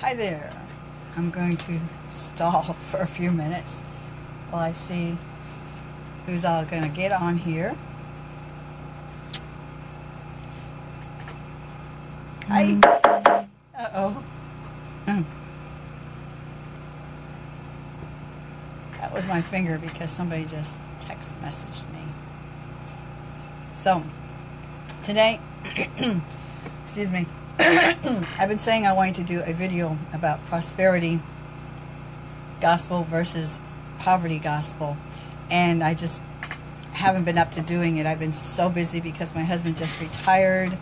Hi there. I'm going to stall for a few minutes while I see who's all going to get on here. Hi. Uh-oh. Hmm. That was my finger because somebody just text messaged me. So, today, excuse me, I've been saying I wanted to do a video about prosperity gospel versus poverty gospel. And I just haven't been up to doing it. I've been so busy because my husband just retired.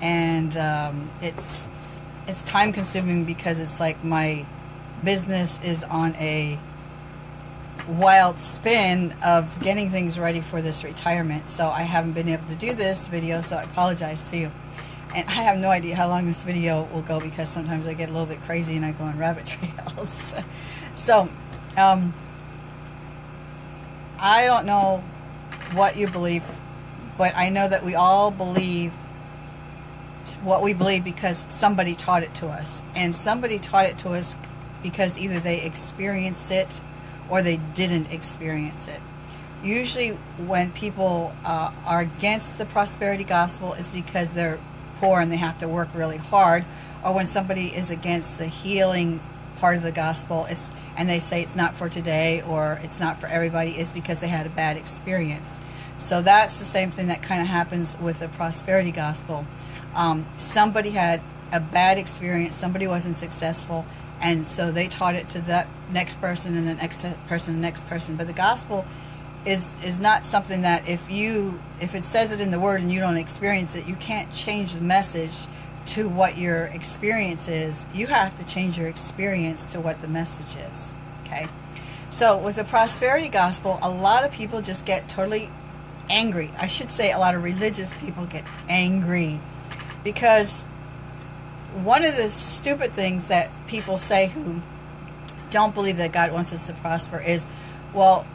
And um, it's, it's time consuming because it's like my business is on a wild spin of getting things ready for this retirement. So I haven't been able to do this video, so I apologize to you. And I have no idea how long this video will go because sometimes I get a little bit crazy and I go on rabbit trails. so, um, I don't know what you believe, but I know that we all believe what we believe because somebody taught it to us. And somebody taught it to us because either they experienced it or they didn't experience it. Usually when people uh, are against the prosperity gospel, it's because they're poor and they have to work really hard, or when somebody is against the healing part of the gospel, it's and they say it's not for today or it's not for everybody, is because they had a bad experience. So that's the same thing that kind of happens with the prosperity gospel. Um, somebody had a bad experience, somebody wasn't successful, and so they taught it to that next person and the next person, and the next person. But the gospel is is not something that if you if it says it in the word and you don't experience it, you can't change the message to what your experience is. You have to change your experience to what the message is. Okay? So with the prosperity gospel, a lot of people just get totally angry. I should say a lot of religious people get angry because one of the stupid things that people say who don't believe that God wants us to prosper is, well,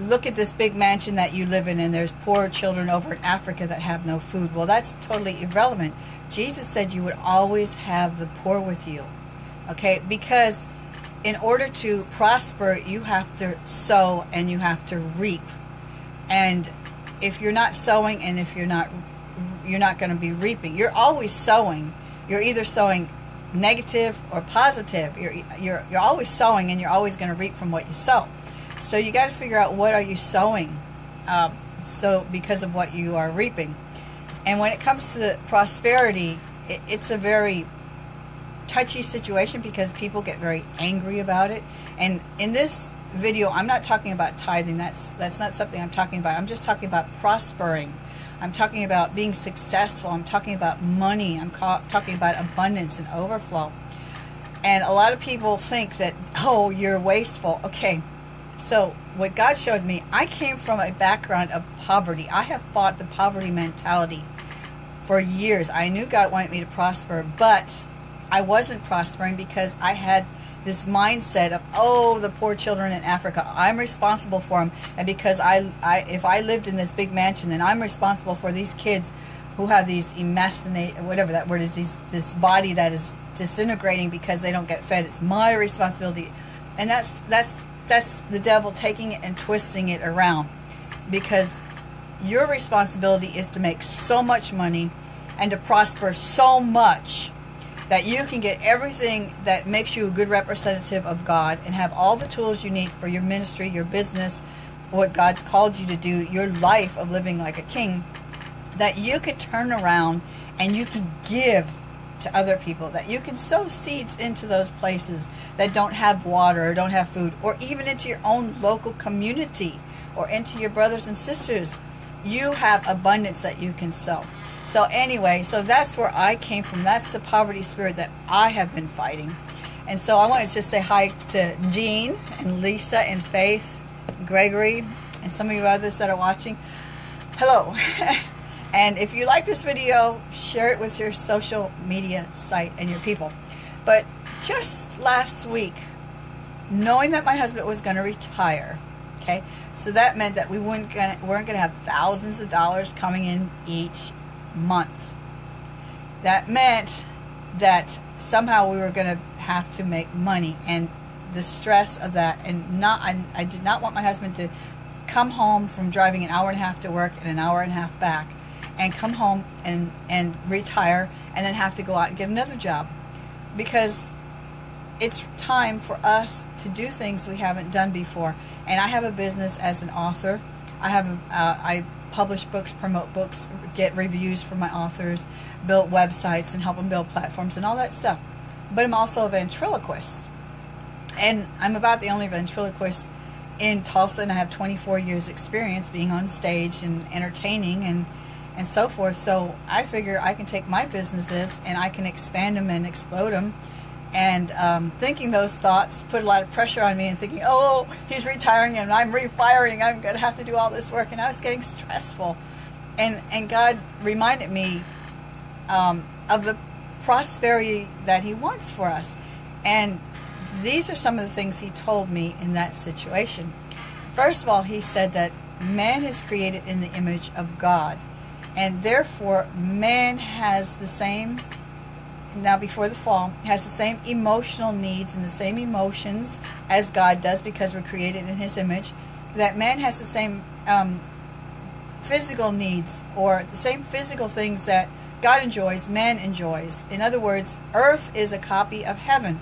look at this big mansion that you live in and there's poor children over in Africa that have no food. Well, that's totally irrelevant. Jesus said you would always have the poor with you. Okay? Because in order to prosper, you have to sow and you have to reap. And if you're not sowing and if you're not you're not going to be reaping. You're always sowing. You're either sowing negative or positive. You're you're you're always sowing and you're always going to reap from what you sow. So you got to figure out what are you sowing, um, so because of what you are reaping. And when it comes to prosperity, it, it's a very touchy situation because people get very angry about it. And in this video, I'm not talking about tithing. That's that's not something I'm talking about. I'm just talking about prospering. I'm talking about being successful. I'm talking about money. I'm talking about abundance and overflow. And a lot of people think that, oh, you're wasteful. Okay, so what God showed me, I came from a background of poverty. I have fought the poverty mentality for years. I knew God wanted me to prosper, but I wasn't prospering because I had this mindset of, oh, the poor children in Africa, I'm responsible for them. And because I, I if I lived in this big mansion, then I'm responsible for these kids who have these emacinate, whatever that word is, these, this body that is disintegrating because they don't get fed. It's my responsibility. And that's, that's that's the devil taking it and twisting it around. Because your responsibility is to make so much money and to prosper so much that you can get everything that makes you a good representative of God and have all the tools you need for your ministry, your business, what God's called you to do, your life of living like a king, that you could turn around and you can give to other people, that you can sow seeds into those places that don't have water or don't have food, or even into your own local community or into your brothers and sisters. You have abundance that you can sow. So anyway, so that's where I came from. That's the poverty spirit that I have been fighting. And so I wanted to just say hi to Jean and Lisa and Faith, Gregory, and some of you others that are watching. Hello. And if you like this video, share it with your social media site and your people. But just last week, knowing that my husband was going to retire, okay, so that meant that we weren't going to, weren't going to have thousands of dollars coming in each month. That meant that somehow we were going to have to make money and the stress of that and not I, I did not want my husband to come home from driving an hour and a half to work and an hour and a half back and come home and and retire and then have to go out and get another job. Because it's time for us to do things we haven't done before. And I have a business as an author. I have uh, I publish books promote books get reviews from my authors build websites and help them build platforms and all that stuff. But I'm also a ventriloquist. And I'm about the only ventriloquist in Tulsa, and I have 24 years experience being on stage and entertaining and and so forth. So I figure I can take my businesses and I can expand them and explode them. And um, thinking those thoughts put a lot of pressure on me and thinking, oh, he's retiring and I'm refiring. I'm going to have to do all this work. And I was getting stressful. And, and God reminded me um, of the prosperity that he wants for us. And these are some of the things he told me in that situation. First of all, he said that man is created in the image of God, and therefore man has the same now before the fall has the same emotional needs and the same emotions as God does because we're created in his image that man has the same um, physical needs or the same physical things that God enjoys man enjoys in other words earth is a copy of heaven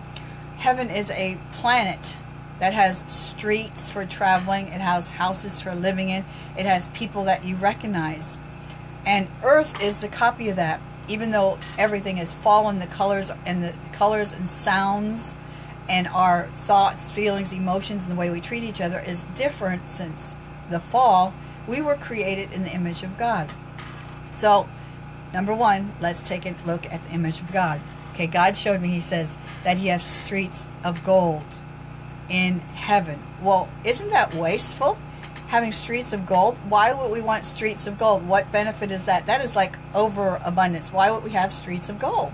Heaven is a planet that has streets for traveling. It has houses for living in. It has people that you recognize. And Earth is the copy of that. Even though everything has fallen, the colors and the colors and sounds and our thoughts, feelings, emotions, and the way we treat each other is different since the fall. We were created in the image of God. So, number one, let's take a look at the image of God. Okay, God showed me, he says, that he has streets of gold in heaven. Well, isn't that wasteful? Having streets of gold? Why would we want streets of gold? What benefit is that? That is like overabundance. Why would we have streets of gold?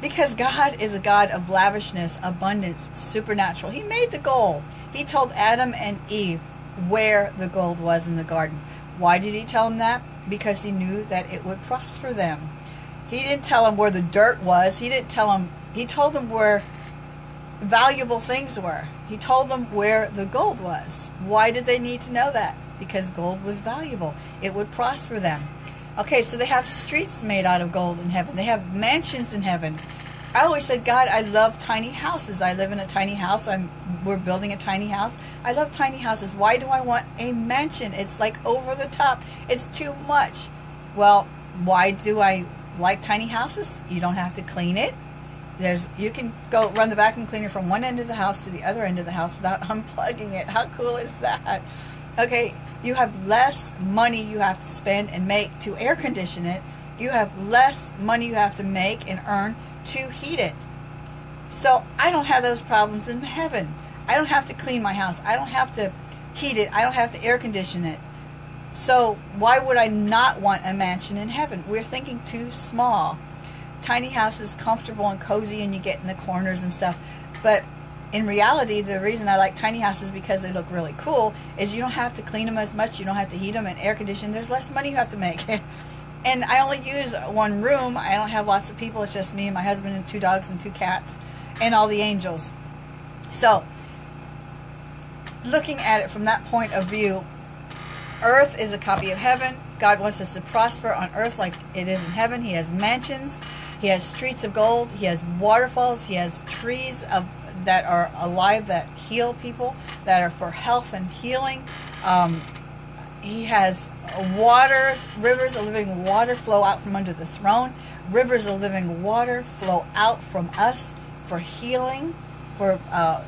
Because God is a God of lavishness, abundance, supernatural. He made the gold. He told Adam and Eve where the gold was in the garden. Why did he tell them that? Because he knew that it would prosper them. He didn't tell them where the dirt was. He didn't tell them he told them where valuable things were. He told them where the gold was. Why did they need to know that? Because gold was valuable. It would prosper them. Okay, so they have streets made out of gold in heaven. They have mansions in heaven. I always said, God, I love tiny houses. I live in a tiny house. I'm we're building a tiny house. I love tiny houses. Why do I want a mansion? It's like over the top. It's too much. Well, why do I like tiny houses? You don't have to clean it. There's you can go run the vacuum cleaner from one end of the house to the other end of the house without unplugging it. How cool is that? Okay, you have less money you have to spend and make to air condition it. You have less money you have to make and earn to heat it. So I don't have those problems in heaven. I don't have to clean my house. I don't have to heat it. I don't have to air condition it. So why would I not want a mansion in heaven? We're thinking too small tiny house is comfortable and cozy and you get in the corners and stuff. But in reality, the reason I like tiny houses because they look really cool is you don't have to clean them as much. You don't have to heat them and air condition. There's less money you have to make. and I only use one room. I don't have lots of people. It's just me and my husband and two dogs and two cats and all the angels. So, looking at it from that point of view, earth is a copy of heaven. God wants us to prosper on earth like it is in heaven. He has mansions. He has streets of gold. He has waterfalls. He has trees of that are alive that heal people, that are for health and healing. Um, he has waters, rivers of living water flow out from under the throne. Rivers of living water flow out from us for healing, for uh,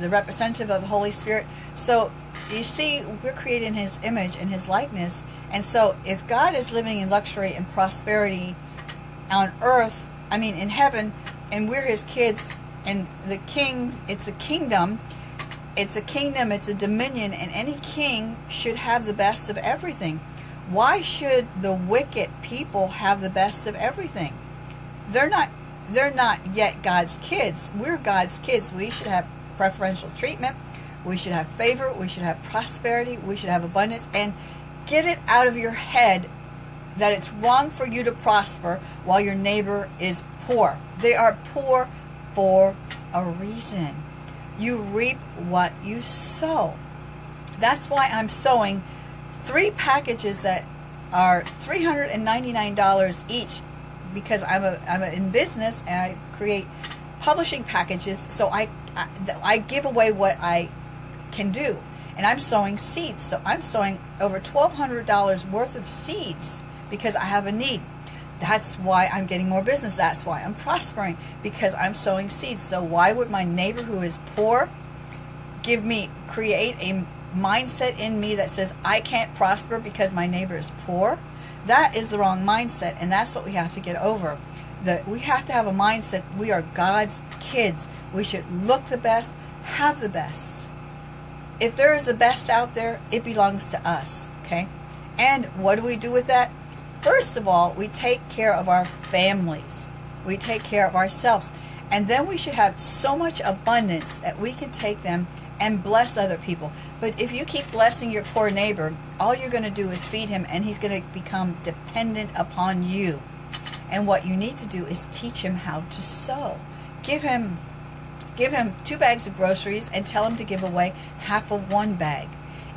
the representative of the Holy Spirit. So you see, we're created in His image and His likeness. And so if God is living in luxury and prosperity on earth, I mean in heaven, and we're his kids, and the king, it's a kingdom, it's a kingdom, it's a dominion, and any king should have the best of everything. Why should the wicked people have the best of everything? They're not they're not yet God's kids. We're God's kids. We should have preferential treatment. We should have favor. We should have prosperity. We should have abundance. And get it out of your head that it's wrong for you to prosper while your neighbor is poor. They are poor for a reason. You reap what you sow. That's why I'm sowing three packages that are $399 each because I'm a I'm a, in business and I create publishing packages so I, I I give away what I can do and I'm sowing seeds so I'm sowing over $1200 worth of seeds because I have a need that's why I'm getting more business that's why I'm prospering because I'm sowing seeds so why would my neighbor who is poor give me create a mindset in me that says I can't prosper because my neighbor is poor, that is the wrong mindset, and that's what we have to get over. That we have to have a mindset we are God's kids. We should look the best, have the best. If there is the best out there, it belongs to us, okay? And what do we do with that? First of all, we take care of our families. We take care of ourselves. And then we should have so much abundance that we can take them and bless other people. But if you keep blessing your poor neighbor, all you're going to do is feed him and he's going to become dependent upon you. And what you need to do is teach him how to sow. Give him give him two bags of groceries and tell him to give away half of one bag.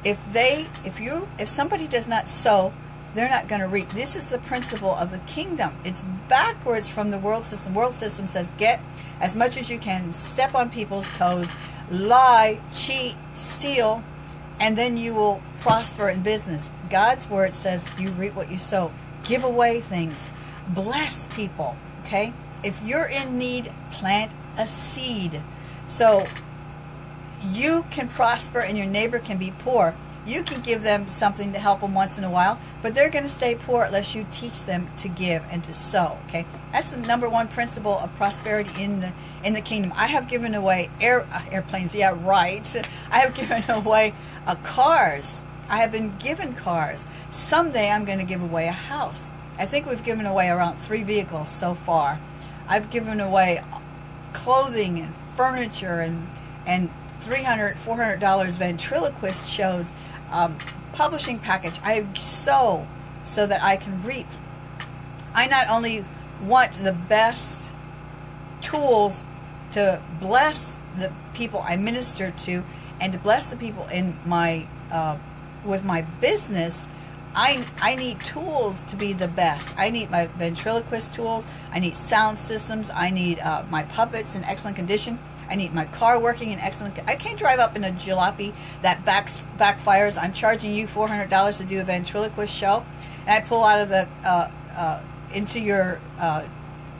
If they if you if somebody does not sow, they're not going to reap. This is the principle of the kingdom. It's backwards from the world system. World system says get as much as you can, step on people's toes, lie, cheat, steal, and then you will prosper in business. God's word says you reap what you sow. Give away things. Bless people. Okay? If you're in need, plant a seed. So you can prosper and your neighbor can be poor you can give them something to help them once in a while, but they're going to stay poor unless you teach them to give and to sow. Okay, that's the number one principle of prosperity in the in the kingdom. I have given away air uh, airplanes. Yeah, right. I have given away uh, cars. I have been given cars. Someday I'm going to give away a house. I think we've given away around three vehicles so far. I've given away clothing and furniture and and 300 $400 ventriloquist shows um, publishing package. I sow so that I can reap. I not only want the best tools to bless the people I minister to and to bless the people in my uh, with my business. I, I need tools to be the best. I need my ventriloquist tools. I need sound systems. I need uh, my puppets in excellent condition. I need my car working in excellent. I can't drive up in a jalopy that backs, backfires. I'm charging you $400 to do a ventriloquist show, and I pull out of the uh, uh, into your uh,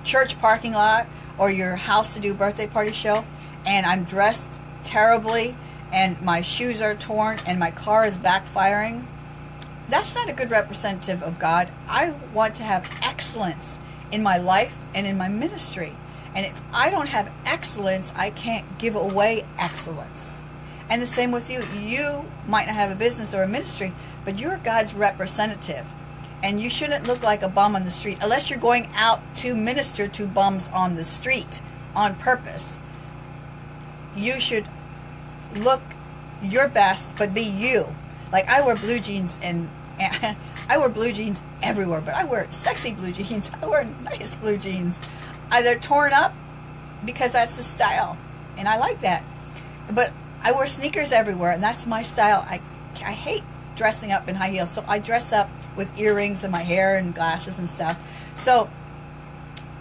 church parking lot or your house to do a birthday party show, and I'm dressed terribly, and my shoes are torn, and my car is backfiring. That's not a good representative of God. I want to have excellence in my life and in my ministry. And if I don't have excellence, I can't give away excellence. And the same with you. You might not have a business or a ministry, but you're God's representative. And you shouldn't look like a bum on the street unless you're going out to minister to bums on the street on purpose. You should look your best, but be you. Like I wear blue jeans and, and I wear blue jeans everywhere, but I wear sexy blue jeans. I wear nice blue jeans. Uh, they're torn up because that's the style, and I like that. But I wear sneakers everywhere, and that's my style. I, I hate dressing up in high heels, so I dress up with earrings and my hair and glasses and stuff. So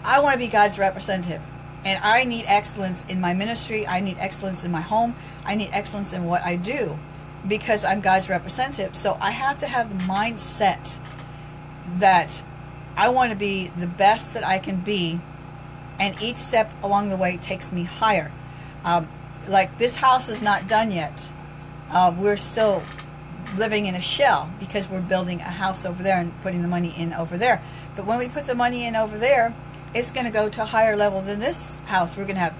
I want to be God's representative. And I need excellence in my ministry. I need excellence in my home. I need excellence in what I do because I'm God's representative. So I have to have the mindset that I want to be the best that I can be and each step along the way takes me higher. Um, like this house is not done yet. Uh, we're still living in a shell because we're building a house over there and putting the money in over there. But when we put the money in over there, it's going to go to a higher level than this house. We're going to have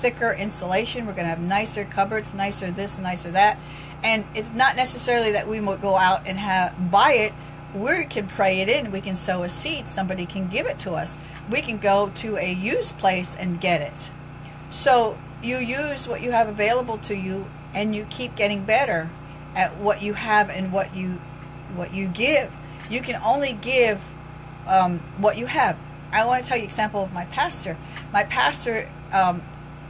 thicker insulation. We're going to have nicer cupboards, nicer this, nicer that. And it's not necessarily that we will go out and have buy it we can pray it in. We can sow a seed. Somebody can give it to us. We can go to a used place and get it. So you use what you have available to you, and you keep getting better at what you have and what you what you give. You can only give um, what you have. I want to tell you an example of my pastor. My pastor um,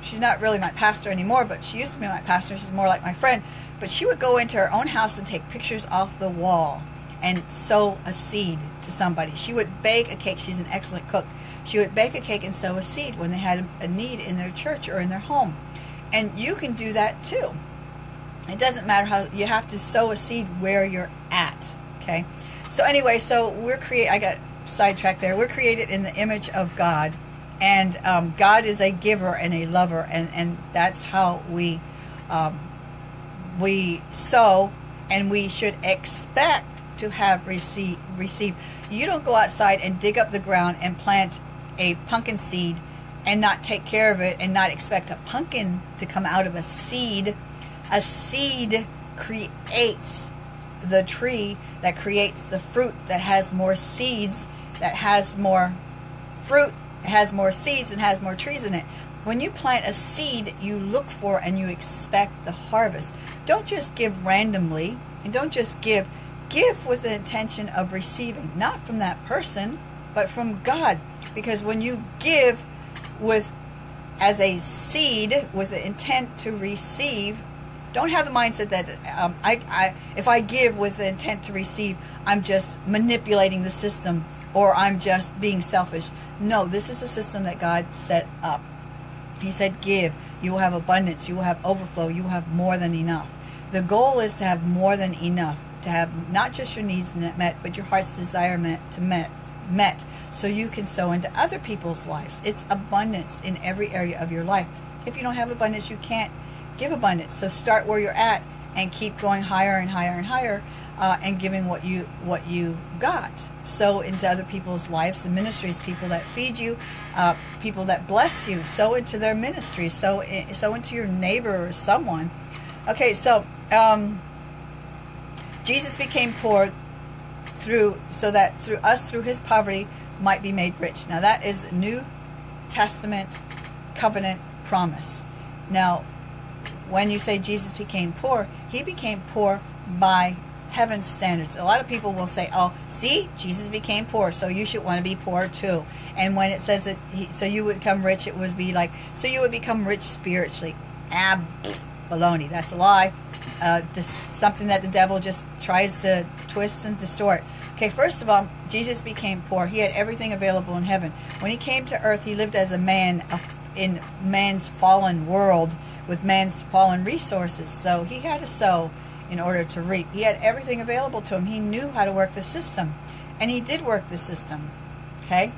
she's not really my pastor anymore, but she used to be my pastor. She's more like my friend. But she would go into her own house and take pictures off the wall and sow a seed to somebody. She would bake a cake. She's an excellent cook. She would bake a cake and sow a seed when they had a need in their church or in their home. And you can do that too. It doesn't matter how you have to sow a seed where you're at. Okay. So anyway, so we're create. I got sidetracked there. We're created in the image of God, and um, God is a giver and a lover, and and that's how we um, we sow, and we should expect to have receive receive. You don't go outside and dig up the ground and plant a pumpkin seed and not take care of it and not expect a pumpkin to come out of a seed. A seed creates the tree that creates the fruit that has more seeds, that has more fruit, has more seeds, and has more trees in it. When you plant a seed, you look for and you expect the harvest. Don't just give randomly, and don't just give. Give with the intention of receiving, not from that person, but from God. Because when you give with as a seed with the intent to receive, don't have the mindset that um, I, I, if I give with the intent to receive, I'm just manipulating the system or I'm just being selfish. No, this is a system that God set up. He said, Give. You will have abundance. You will have overflow. You will have more than enough. The goal is to have more than enough, to have not just your needs met, but your heart's desire met to met met so you can sow into other people's lives. It's abundance in every area of your life. If you don't have abundance, you can't give abundance. So start where you're at and keep going higher and higher and higher uh, and giving what you what you got. Sow into other people's lives and ministries, people that feed you, uh, people that bless you. Sow into their ministries. Sow, sow into your neighbor or someone. Okay, so um, Jesus became poor through so that through us through his poverty might be made rich. Now that is New Testament covenant promise. Now when you say Jesus became poor, he became poor by heaven's standards. A lot of people will say, "Oh, see, Jesus became poor, so you should want to be poor too." And when it says that, he, so you would become rich, it would be like, so you would become rich spiritually. Ah, baloney. That's a lie. Uh, something that the devil just tries to twist and distort. Okay, first of all, Jesus became poor. He had everything available in heaven. When he came to earth, he lived as a man in man's fallen world with man's fallen resources. So he had to sow in order to reap. He had everything available to him. He knew how to work the system, and he did work the system. Okay,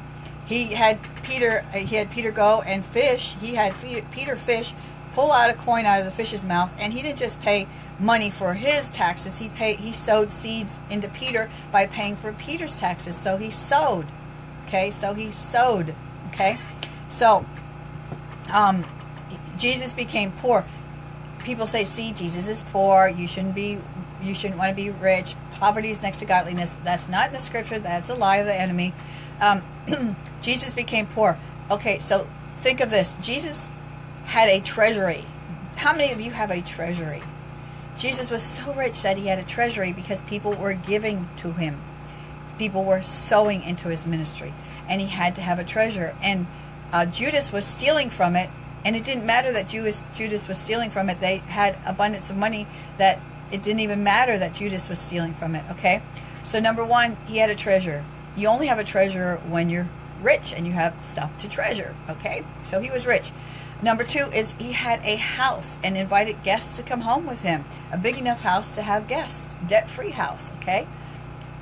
he had Peter. Uh, he had Peter go and fish. He had Peter fish, pull out a coin out of the fish's mouth, and he didn't just pay money for his taxes. He paid. He sowed seeds into Peter by paying for Peter's taxes. So he sowed. Okay, so he sowed. Okay, so um, Jesus became poor. People say, "See, Jesus is poor. You shouldn't be. You shouldn't want to be rich. Poverty is next to godliness." That's not in the scripture. That's a lie of the enemy. Um, Jesus became poor. Okay, so think of this. Jesus had a treasury. How many of you have a treasury? Jesus was so rich that he had a treasury because people were giving to him. People were sowing into his ministry, and he had to have a treasure. And uh, Judas was stealing from it and it didn't matter that Judas, Judas was stealing from it. They had abundance of money that it didn't even matter that Judas was stealing from it. Okay? So, number one, he had a treasure. You only have a treasure when you're rich and you have stuff to treasure. Okay? So, he was rich. Number two is he had a house and invited guests to come home with him. A big enough house to have guests, debt free house. Okay?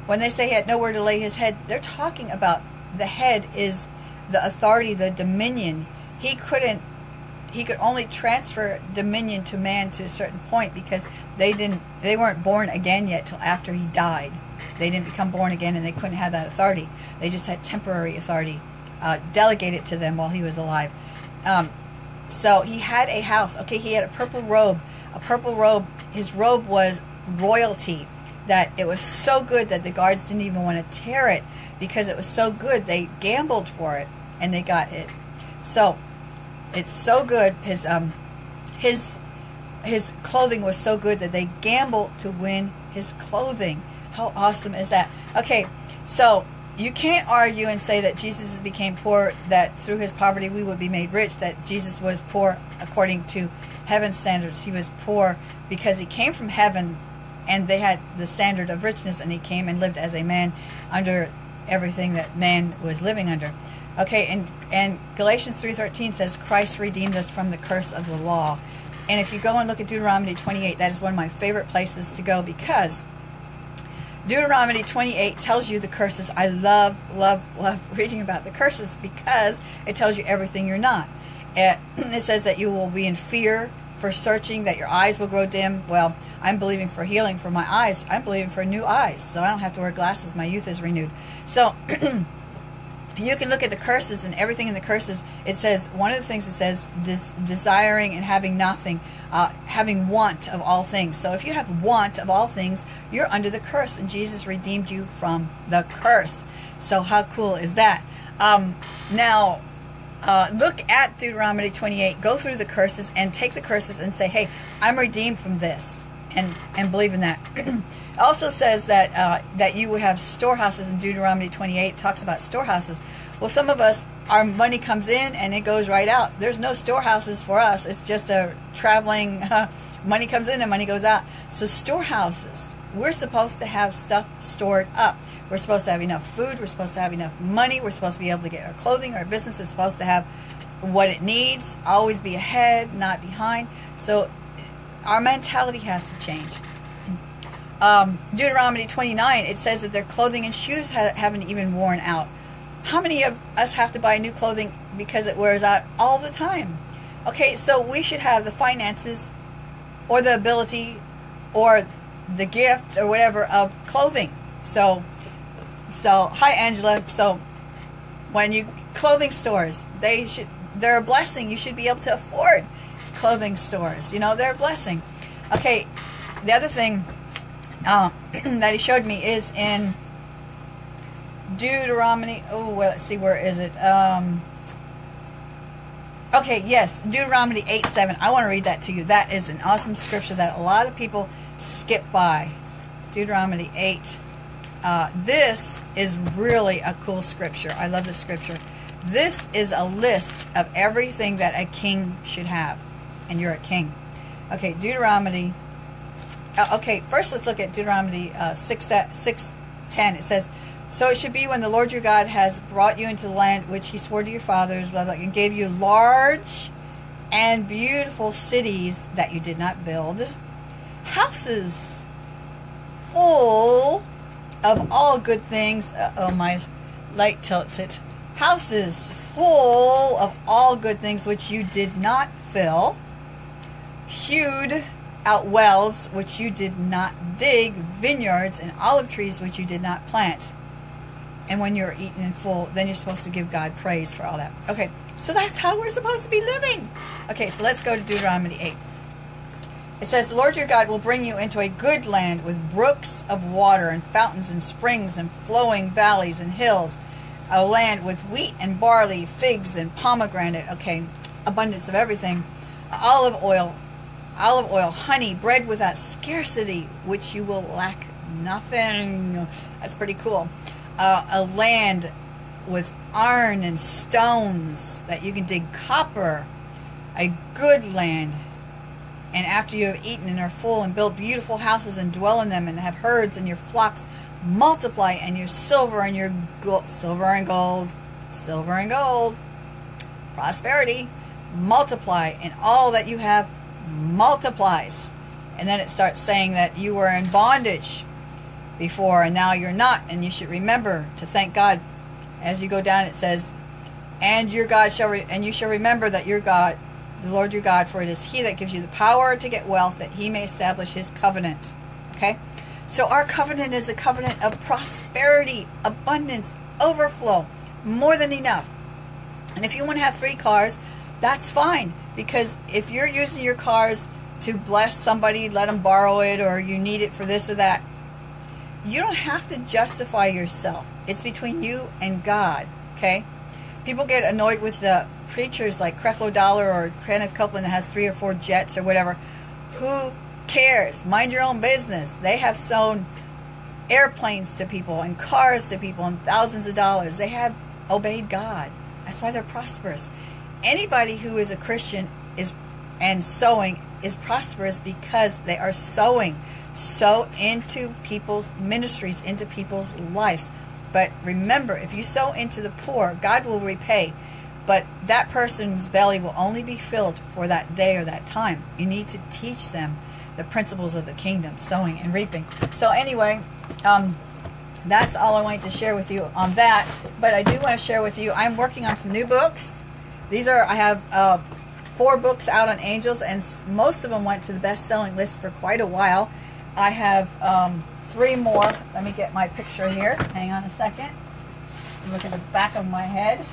When they say he had nowhere to lay his head, they're talking about the head is the authority, the dominion. He couldn't he could only transfer dominion to man to a certain point because they didn't they weren't born again yet till after he died they didn't become born again and they couldn't have that authority they just had temporary authority uh, delegated to them while he was alive um, so he had a house okay he had a purple robe a purple robe his robe was royalty that it was so good that the guards didn't even want to tear it because it was so good they gambled for it and they got it so it's so good. His um, his his clothing was so good that they gambled to win his clothing. How awesome is that? Okay, so you can't argue and say that Jesus became poor, that through his poverty we would be made rich, that Jesus was poor according to heaven's standards. He was poor because he came from heaven and they had the standard of richness and he came and lived as a man under everything that man was living under. Okay, and, and Galatians 3.13 says, Christ redeemed us from the curse of the law. And if you go and look at Deuteronomy 28, that is one of my favorite places to go because Deuteronomy 28 tells you the curses. I love, love, love reading about the curses because it tells you everything you're not. It, it says that you will be in fear for searching, that your eyes will grow dim. Well, I'm believing for healing for my eyes. I'm believing for new eyes, so I don't have to wear glasses. My youth is renewed. So you can look at the curses and everything in the curses. It says one of the things it says des desiring and having nothing, uh, having want of all things. So if you have want of all things, you're under the curse, and Jesus redeemed you from the curse. So how cool is that? Um, now. Uh, look at Deuteronomy 28, go through the curses and take the curses and say, hey, I'm redeemed from this and, and believe in that. also says that uh, that you would have storehouses in Deuteronomy 28 talks about storehouses. Well, some of us, our money comes in and it goes right out. There's no storehouses for us. It's just a traveling, uh, money comes in and money goes out. So storehouses, we're supposed to have stuff stored up. We're supposed to have enough food. We're supposed to have enough money. We're supposed to be able to get our clothing. Our business is supposed to have what it needs. Always be ahead, not behind. So our mentality has to change um, Deuteronomy 29, it says that their clothing and shoes ha haven't even worn out. How many of us have to buy new clothing because it wears out all the time? Okay, so we should have the finances or the ability or the gift or whatever of clothing. So, so hi Angela. So, when you clothing stores, they should they're a blessing. You should be able to afford clothing stores. You know, they're a blessing. Okay, the other thing uh, that he showed me is in Deuteronomy. Oh, well, let's see, where is it? Um, okay, yes, Deuteronomy 8 7. I want to read that to you. That is an awesome scripture that a lot of people skip by. Deuteronomy 8. Uh, this is really a cool scripture. I love this scripture. This is a list of everything that a king should have. And you're a king. Okay, Deuteronomy uh, okay, first let's look at Deuteronomy uh, 6, 6 10. It says, So it should be when the Lord your God has brought you into the land which he swore to your fathers, blah, blah, and gave you large and beautiful cities that you did not build, houses full of all good things. Uh, oh, my light tilted. Houses full of all good things which you did not fill, hewed out wells which you did not dig, vineyards and olive trees which you did not plant. And when you're eaten in full, then you're supposed to give God praise for all that. Okay, so that's how we're supposed to be living. Okay, so let's go to Deuteronomy 8. It says, The Lord your God will bring you into a good land with brooks of water and fountains and springs and flowing valleys and hills, a land with wheat and barley, figs and pomegranate, okay, abundance of everything, olive oil, olive oil, honey, bread without scarcity, which you will lack nothing. That's pretty cool. Uh, a land with iron and stones that you can dig copper. A good land. And after you have eaten and are full and build beautiful houses and dwell in them and have herds and your flocks multiply and your silver and your gold, silver and gold, silver and gold, prosperity, multiply and all that you have multiplies. And then it starts saying that you were in bondage before and now you're not. And you should remember to thank God. As you go down, it says, and your God shall, and you shall remember that your God, the Lord your God, for it is He that gives you the power to get wealth, that He may establish His covenant. Okay, so our covenant is a covenant of prosperity, abundance, overflow, more than enough. And if you want to have three cars, that's fine. Because if you're using your cars to bless somebody, let them borrow it, or you need it for this or that, you don't have to justify yourself. It's between you and God, okay? People get annoyed with the preachers like Creflo Dollar or Kenneth Copeland that has three or four jets or whatever. Who cares? Mind your own business. They have sown airplanes to people and cars to people and thousands of dollars. They have obeyed God. That's why they're prosperous. Anybody who is a Christian is and sowing is prosperous because they are sowing sow into people's ministries, into people's lives. But remember, if you sow into the poor, God will repay. But that person's belly will only be filled for that day or that time. You need to teach them the principles of the kingdom, sowing and reaping. So anyway, um, that's all I wanted to share with you on that. But I do want to share with you, I'm working on some new books. These are, I have uh, four books out on angels, and most of them went to the best-selling list for quite a while. I have um, three more. Let me get my picture here. Hang on a second. Look at the back of my head.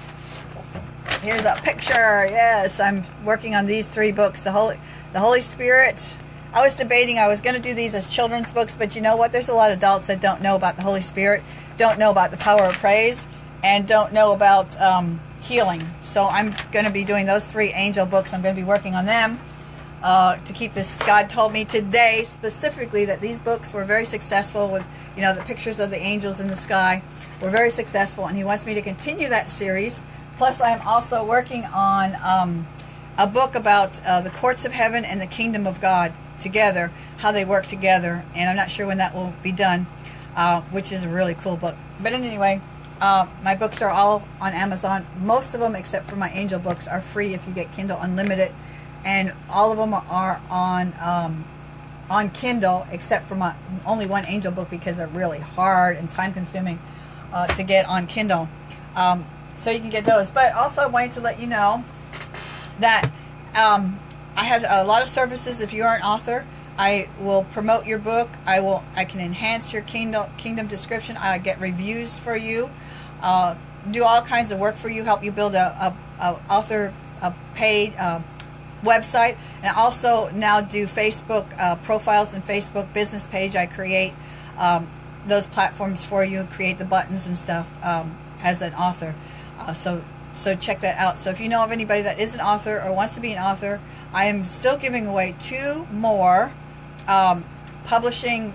Here's a picture. Yes, I'm working on these three books. The Holy, the Holy Spirit. I was debating I was going to do these as children's books, but you know what? There's a lot of adults that don't know about the Holy Spirit, don't know about the power of praise, and don't know about um, healing. So I'm going to be doing those three angel books. I'm going to be working on them uh, to keep this. God told me today specifically that these books were very successful with, you know, the pictures of the angels in the sky were very successful, and He wants me to continue that series. Plus, I'm also working on um, a book about uh, the courts of heaven and the kingdom of God together, how they work together, and I'm not sure when that will be done, uh, which is a really cool book. But anyway, uh, my books are all on Amazon. Most of them, except for my angel books, are free if you get Kindle Unlimited and all of them are on um, on Kindle, except for my only one Angel book because they're really hard and time consuming uh, to get on Kindle. Um, so you can get those. But also, I wanted to let you know that um, I have a lot of services. If you are an author, I will promote your book. I will. I can enhance your kingdom kingdom description. I get reviews for you. Uh, do all kinds of work for you. Help you build a, a, a author a paid. Uh, website and also now do Facebook uh, profiles and Facebook business page. I create um, those platforms for you, create the buttons and stuff um, as an author. Uh, so so check that out. So if you know of anybody that is an author or wants to be an author, I am still giving away two more um, publishing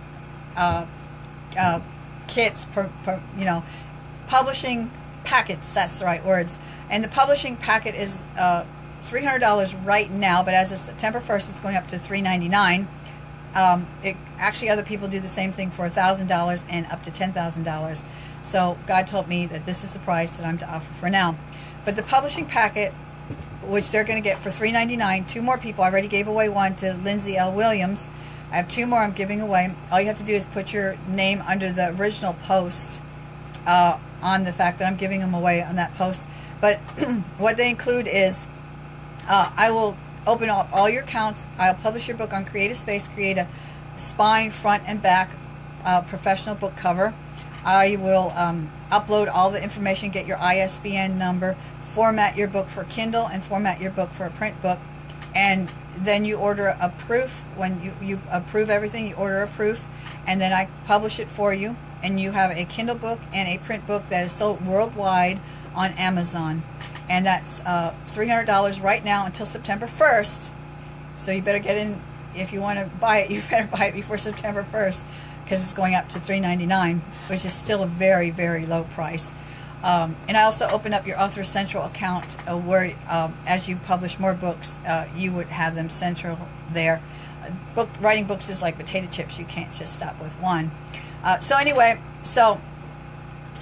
uh, uh kits per, per, you know publishing packets. That's the right words. And the publishing packet is uh, $300 right now, but as of September 1st, it's going up to 399. Um, it, actually, other people do the same thing for $1,000 and up to $10,000. So God told me that this is the price that I'm to offer for now. But the publishing packet, which they're going to get for 399, two more people. I already gave away one to Lindsay L. Williams. I have two more I'm giving away. All you have to do is put your name under the original post uh, on the fact that I'm giving them away on that post. But what they include is uh, I will open up all your accounts. I'll publish your book on Creative Space, create a spine, front, and back uh, professional book cover. I will um, upload all the information, get your ISBN number, format your book for Kindle, and format your book for a print book. And then you order a proof. When you, you approve everything, you order a proof, and then I publish it for you. And you have a Kindle book and a print book that is sold worldwide on Amazon and that's uh, $300 right now until September 1st. So you better get in if you want to buy it. You better buy it before September 1st because it's going up to 399, which is still a very very low price. Um, and I also open up your Author Central account uh, where, um, as you publish more books, uh, you would have them central there. Book writing books is like potato chips; you can't just stop with one. Uh, so anyway, so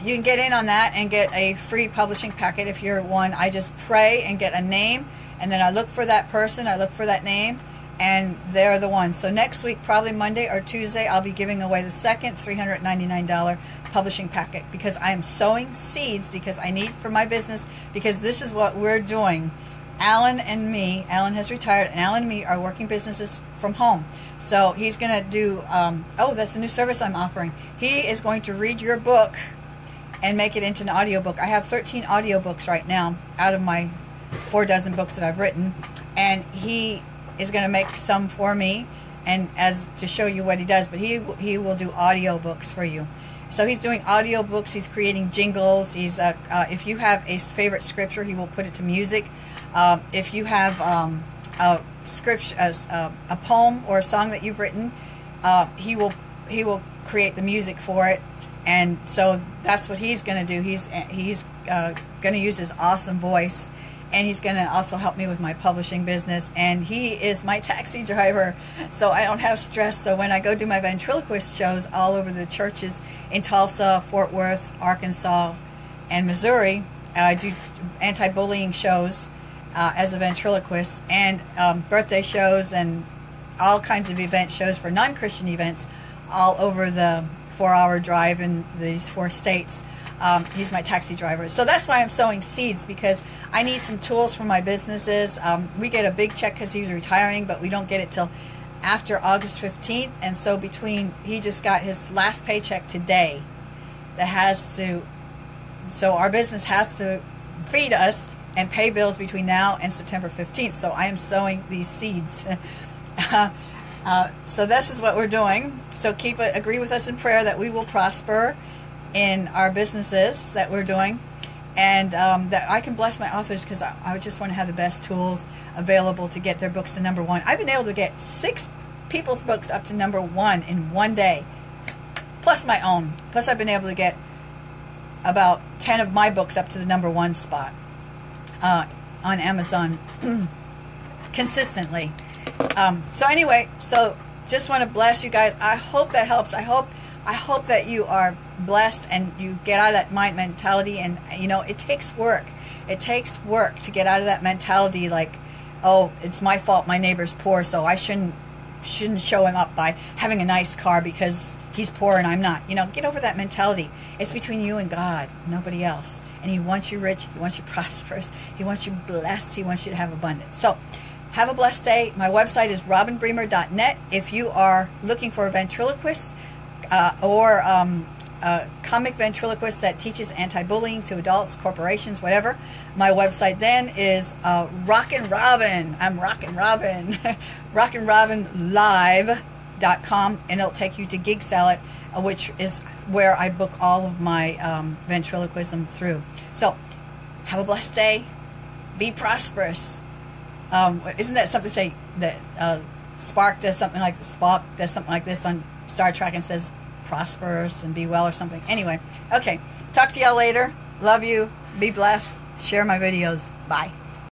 you can get in on that and get a free publishing packet if you're one. I just pray and get a name, and then I look for that person, I look for that name, and they're the ones. So next week, probably Monday or Tuesday, I'll be giving away the second $399 publishing packet because I am sowing seeds because I need for my business because this is what we're doing. Alan and me, Alan has retired, and Alan and me are working businesses from home. So he's going to do, um, oh, that's a new service I'm offering. He is going to read your book and make it into an audiobook. I have 13 audiobooks right now out of my four dozen books that I've written. And he is going to make some for me and as to show you what he does. But he, he will do audiobooks for you. So he's doing audiobooks. He's creating jingles. He's uh, uh, If you have a favorite scripture, he will put it to music. Uh, if you have um, a, script, a, a, poem or a song that you've written, uh, he will he will create the music for it. And so that's what he's going to do. He's he's uh, going to use his awesome voice, and he's going to also help me with my publishing business. And he is my taxi driver, so I don't have stress. So when I go do my ventriloquist shows all over the churches in Tulsa, Fort Worth, Arkansas, and Missouri, I do anti-bullying shows uh, as a ventriloquist and um, birthday shows and all kinds of event shows for non-Christian events all over the four-hour drive in these four states. Um, he's my taxi driver. So that's why I'm sowing seeds because I need some tools for my businesses. Um, we get a big check because he's retiring, but we don't get it till after August 15th. And so between, he just got his last paycheck today that has to, so our business has to feed us and pay bills between now and September 15th. So I am sowing these seeds. uh, so this is what we're doing. So keep agree with us in prayer that we will prosper in our businesses that we're doing, and um, that I can bless my authors because I, I just want to have the best tools available to get their books to number one. I've been able to get six people's books up to number one in one day, plus my own. Plus I've been able to get about 10 of my books up to the number one spot uh, on Amazon consistently. Um, so anyway, so just want to bless you guys. I hope that helps. I hope I hope that you are blessed and you get out of that mind mentality. And you know, it takes work. It takes work to get out of that mentality. Like, oh, it's my fault. My neighbor's poor, so I shouldn't shouldn't show him up by having a nice car because he's poor and I'm not. You know, get over that mentality. It's between you and God, nobody else and He wants you rich, He wants you prosperous, He wants you blessed, He wants you to have abundance. So, have a blessed day. My website is robinbremer.net. If you are looking for a ventriloquist uh, or um, a comic ventriloquist that teaches anti-bullying to adults, corporations, whatever, my website then is uh, Rockin' Robin. I'm Rockin' Robin. Rockin' Robin Live.com, and it'll take you to Gig Salad, uh, which is where I book all of my um, ventriloquism through. So, have a blessed day. Be prosperous. Um, isn't that something say that uh, Spark does something like Spock does something like this on Star Trek and says prosperous and be well or something? Anyway, okay. Talk to y'all later. Love you. Be blessed. Share my videos. Bye.